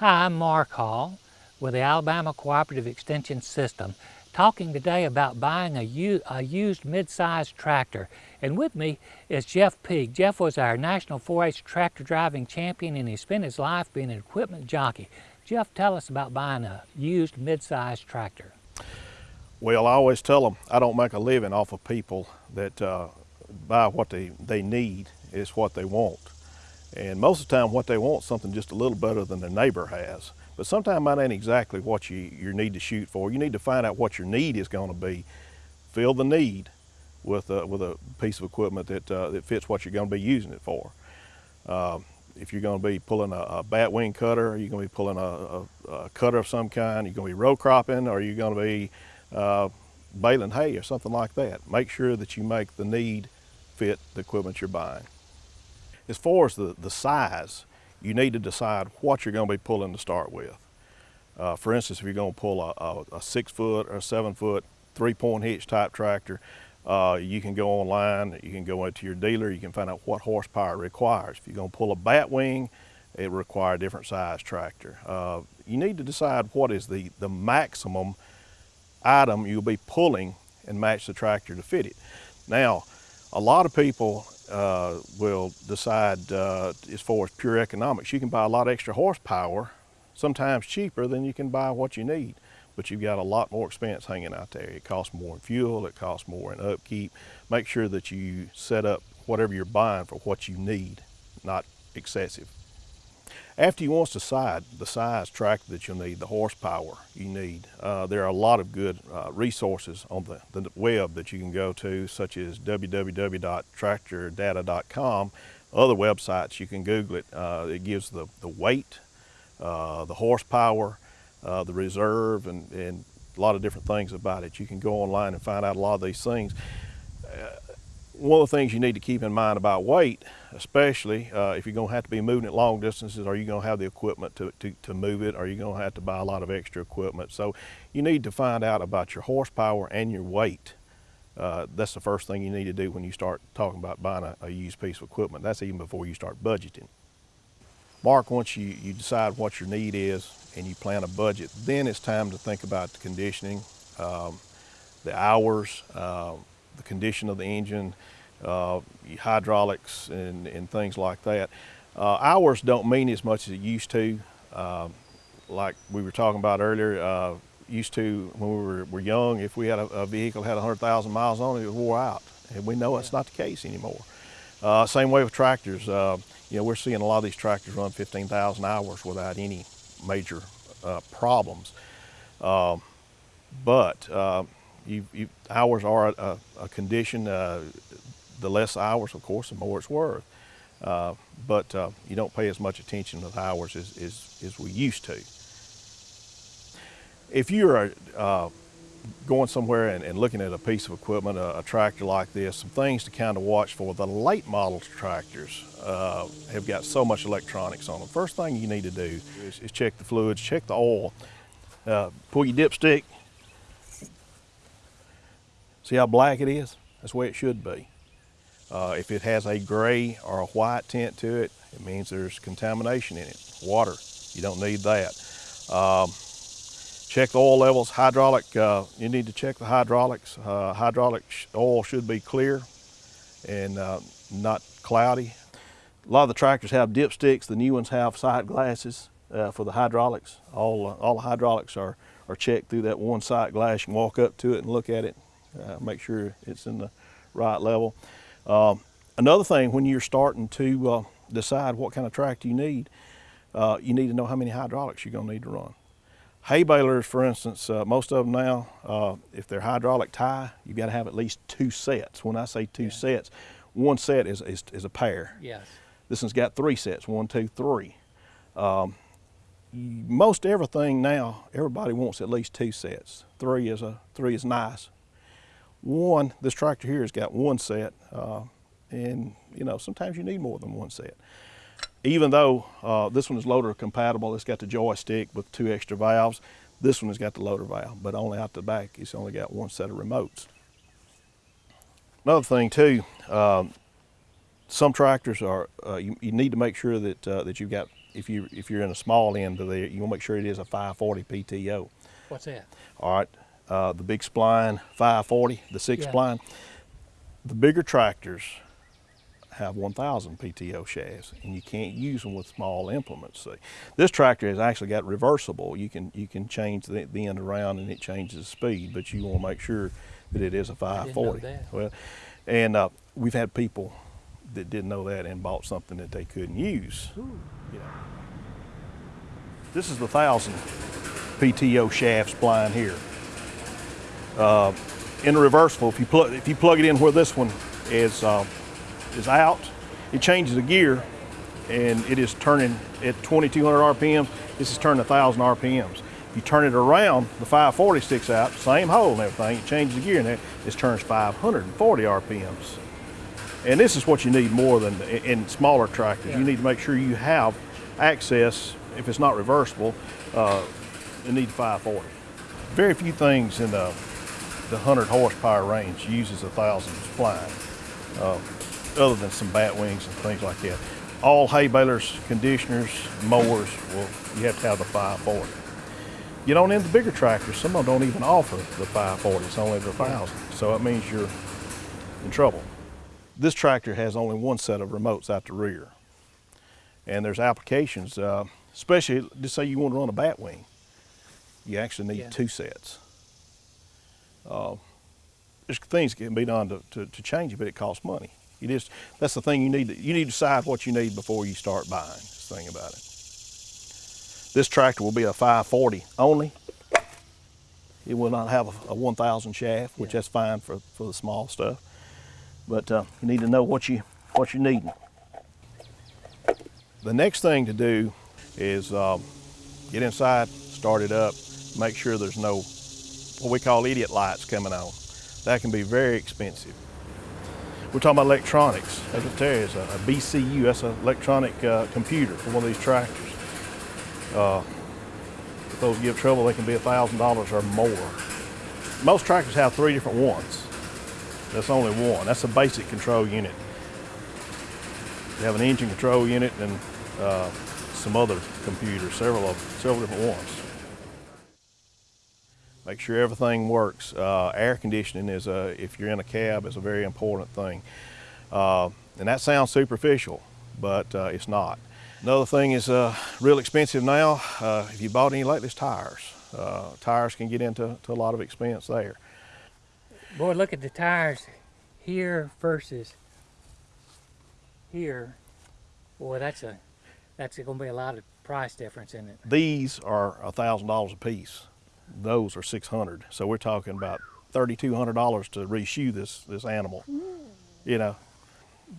Hi, I'm Mark Hall with the Alabama Cooperative Extension System, talking today about buying a, a used mid-sized tractor. And with me is Jeff Peak. Jeff was our National 4-H tractor driving champion and he spent his life being an equipment jockey. Jeff, tell us about buying a used mid-sized tractor. Well, I always tell them I don't make a living off of people that uh, buy what they, they need is what they want. And most of the time what they want is something just a little better than their neighbor has. But sometimes that ain't exactly what you, you need to shoot for. You need to find out what your need is going to be. Fill the need with a, with a piece of equipment that, uh, that fits what you're going to be using it for. Uh, if you're going to be pulling a, a bat wing cutter, are you going to be pulling a, a, a, cutter of some kind? you're you going to be row cropping? Or you're you going to be uh, baling hay or something like that? Make sure that you make the need fit the equipment you're buying. As far as the, the size, you need to decide what you're going to be pulling to start with. Uh, for instance, if you're going to pull a, a, a, six foot or a seven foot three point hitch type tractor, uh, you can go online, you can go into your dealer, you can find out what horsepower it requires. If you're going to pull a bat wing, it requires a different size tractor. Uh, you need to decide what is the, the maximum item you'll be pulling and match the tractor to fit it. Now, a lot of people uh, will decide uh, as far as pure economics. You can buy a lot extra horsepower, sometimes cheaper than you can buy what you need, but you've got a lot more expense hanging out there. It costs more in fuel, it costs more in upkeep. Make sure that you set up whatever you're buying for what you need, not excessive. After you to decide the size tractor that you'll need, the horsepower you need, uh, there are a lot of good uh, resources on the, the, web that you can go to, such as www.tractordata.com. Other websites, you can Google it. Uh, it gives the, the weight, uh, the horsepower, uh, the reserve, and, and a lot of different things about it. You can go online and find out a lot of these things. One of the things you need to keep in mind about weight, especially uh, if you're going to have to be moving it long distances, are you going to have the equipment to, to, to move it? Are you going to have to buy a lot of extra equipment? So you need to find out about your horsepower and your weight. Uh, that's the first thing you need to do when you start talking about buying a, a, used piece of equipment. That's even before you start budgeting. Mark, once you, you decide what your need is and you plan a budget, then it's time to think about the conditioning, um, the hours, uh, the condition of the engine, uh, hydraulics and, and things like that. Uh, hours don't mean as much as it used to. Uh, like we were talking about earlier, uh, used to when we were, were young, if we had a, a vehicle had 100,000 miles on it, it wore out. And we know that's not the case anymore. Uh, same way with tractors. Uh, you know, we're seeing a lot of these tractors run 15,000 hours without any major problems. Um, but you, you, hours are a, a condition. Uh, the less hours, of course, the more it's worth. Uh, but uh, you don't pay as much attention to the hours as, as, as, we used to. If you're uh, going somewhere and, and, looking at a piece of equipment, a, a, tractor like this, some things to kind of watch for. The late model tractors uh, have got so much electronics on them. First thing you need to do is, is check the fluids, check the oil, uh, pull your dipstick, See how black it is? That's the way it should be. Uh, if it has a gray or a white tint to it, it means there's contamination in it. Water, you don't need that. Um, check the oil levels, hydraulic, uh, you need to check the hydraulics. Uh, hydraulic oil should be clear and uh, not cloudy. A lot of the tractors have dipsticks, the new ones have sight glasses uh, for the hydraulics. All, uh, all the hydraulics are, are checked through that one sight glass. You can walk up to it and look at it uh, make sure it's in the right level. Um, another thing, when you're starting to uh, decide what kind of tractor you need, uh, you need to know how many hydraulics you're gonna need to run. Hay balers, for instance, uh, most of them now, uh, if they're hydraulic tie, you've got to have at least two sets. When I say two yeah. sets, one set is, is, is, a pair. Yes. This one's got three sets, one, two, three. Um, most everything now, everybody wants at least two sets. Three is a three is nice one, this tractor here has got one set, uh, and you know, sometimes you need more than one set. Even though uh, this one is loader compatible, it's got the joystick with two extra valves, this one has got the loader valve, but only out the back, it's only got one set of remotes. Another thing too, um, some tractors are, uh, you, you, need to make sure that, uh, that you've got if you if you're in a small end of there, you want to make sure it is a 540 PTO. What's that? All right, uh, the big spline 540, the six Yeah. spline. The bigger tractors have 1,000 PTO shafts, and you can't use them with small implements. See, this tractor has actually got reversible. You can you can change the, the end around, and it changes the speed. But you want to make sure that it is a didn't know 540. that. Well, and uh, we've had people that didn't know that and bought something that they couldn't use. You know. This is the thousand PTO shaft spline here. Uh, in the reversible, if you plug if you plug it in where this one is uh, is out, it changes the gear, and it is turning at 2,200 RPMs. This is turning 1,000 RPMs. If you turn it around, the 540 sticks out, same hole and everything. It changes the gear, and it it turns 540 RPMs. And this is what you need more than in smaller tractors. Yeah. You need to make sure you have access. If it's not reversible, uh, you need 540. Very few things in the the 100 horsepower range uses a thousand spline, uh, other than some bat wings and things like that. All hay balers, conditioners, mowers, well, you have to have the 540. You don't in the bigger tractors, some of them don't even offer the 540, it's only the 1000. So it means you're in trouble. This tractor has only one set of remotes out the rear. And there's applications, uh, especially, just say you want to run a bat wing, you actually need Yeah. two sets. Uh, there's things can be done to, to, to change it, but it costs money. You just, that's the thing you need to, you need to decide what you need before you start buying, the thing about it. This tractor will be a 540 only. It will not have a, a 1000 shaft, which Yeah. that's fine for, for the small stuff. But uh, you need to know what you what you need. The next thing to do is um, get inside, start it up, make sure there's no what we call idiot lights coming on. That can be very expensive. We're talking about electronics. As I tell you, it's a, a BCU, that's an electronic uh, computer for one of these tractors. Uh, if those give trouble, they can be $1,000 or more. Most tractors have three different ones. That's only one. That's a basic control unit. You have an engine control unit and uh, some other computers, several of several different ones. Make sure everything works. Uh, air conditioning is a, if you're in a cab, is a very important thing. Uh, and that sounds superficial, but uh, it's not. Another thing is uh, real expensive now. Uh, if you bought any lately, it's tires. Uh, tires can get into to a lot of expense there. Boy, look at the tires here versus here. Boy, that's a that's going to be a lot of price difference in it. These are thousand dollars a piece. Those are six hundred. So we're talking about thirty-two hundred dollars to reshoe this this animal. You know,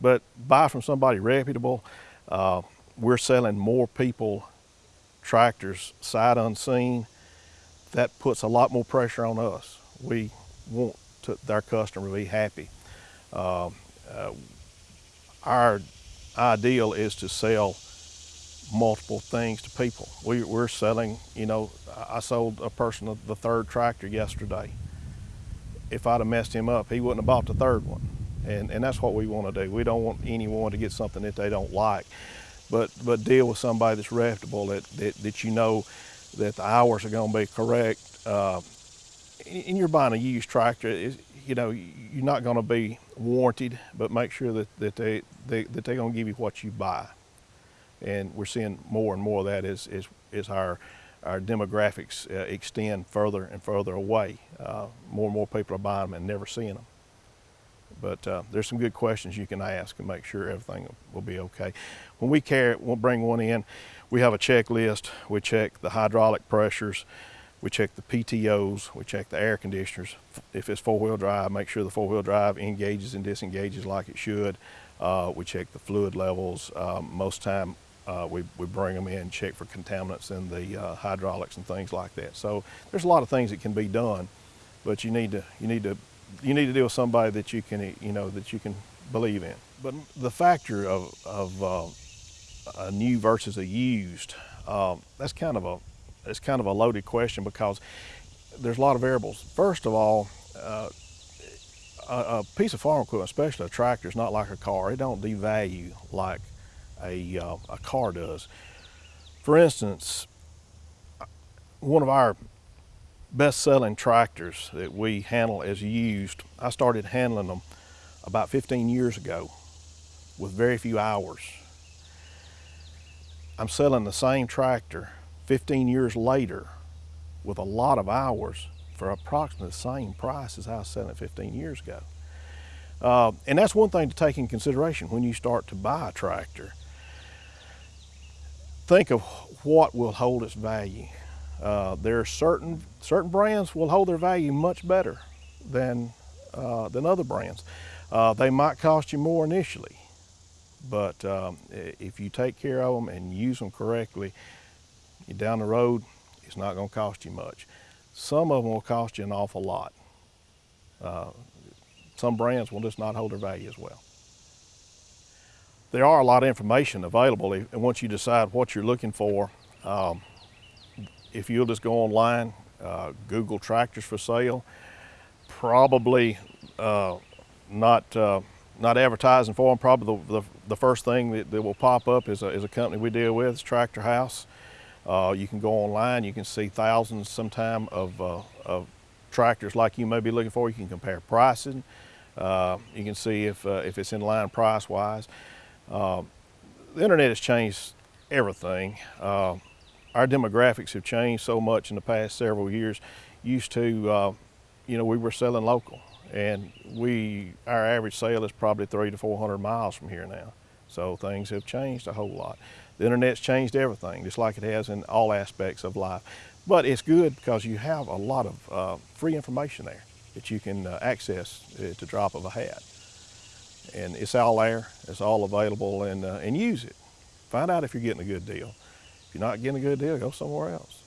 but buy from somebody reputable. Uh, we're selling more people tractors sight unseen. That puts a lot more pressure on us. We want to, our customer to be happy. Um, uh, our ideal is to sell multiple things to people. We, we're selling, you know, I sold a person the third tractor yesterday. If I'd have messed him up, he wouldn't have bought the third one. And, and that's what we want to do. We don't want anyone to get something that they don't like, but, but deal with somebody that's reputable, that, that, that you know that the hours are going to be correct. Uh, and you're buying a used tractor, you know, you're not going to be warranted, but make sure that, that, they, they, that they're going to give you what you buy and we're seeing more and more of that as, as, as our, our demographics uh, extend further and further away. Uh, more and more people are buying them and never seeing them. But uh, there's some good questions you can ask and make sure everything will be okay. When we carry, we'll bring one in, we have a checklist. We check the hydraulic pressures, we check the PTOs, we check the air conditioners. If it's four-wheel drive, make sure the four-wheel drive engages and disengages like it should. Uh, we check the fluid levels. Um, most time, uh, we, we bring them in, check for contaminants in the uh, hydraulics and things like that. So there's a lot of things that can be done, but you need to you need to you need to deal with somebody that you can you know that you can believe in. But the factor of of uh, a new versus a used, um, that's kind of a it's kind of a loaded question because there's a lot of variables. First of all, uh, a, a piece of farm equipment, especially a tractor, is not like a car. It don't devalue like a, uh, a car does. For instance, one of our best-selling tractors that we handle as used, I started handling them about 15 years ago with very few hours. I'm selling the same tractor 15 years later with a lot of hours for approximately the same price as I was selling it 15 years ago. Uh, and that's one thing to take in consideration when you start to buy a tractor. Think of what will hold its value. Uh, there are certain certain brands will hold their value much better than uh, than other brands. Uh, they might cost you more initially, but um, if you take care of them and use them correctly, down the road, it's not going to cost you much. Some of them will cost you an awful lot. Uh, some brands will just not hold their value as well. There are a lot of information available, and once you decide what you're looking for, um, if you'll just go online, uh, Google tractors for sale, probably uh, not uh, not advertising for them. Probably the, the, the first thing that, that, will pop up is a, is a company we deal with, it's Tractor House. Uh, you can go online, you can see thousands sometime of, uh, of tractors like you may be looking for. You can compare pricing. Uh, you can see if, if it's in line price-wise. the internet has changed everything our demographics have changed so much in the past several years. Used to, uh, you know, we were selling local and we, our average sale is probably three to 400 miles from here now. So things have changed a whole lot. The internet's changed everything, just like it has in all aspects of life. But it's good because you have a lot of uh, free information there that you can uh, access at the drop of a hat. And it's all there, it's all available, and, uh, and use it. Find out if you're getting a good deal. If you're not getting a good deal, go somewhere else.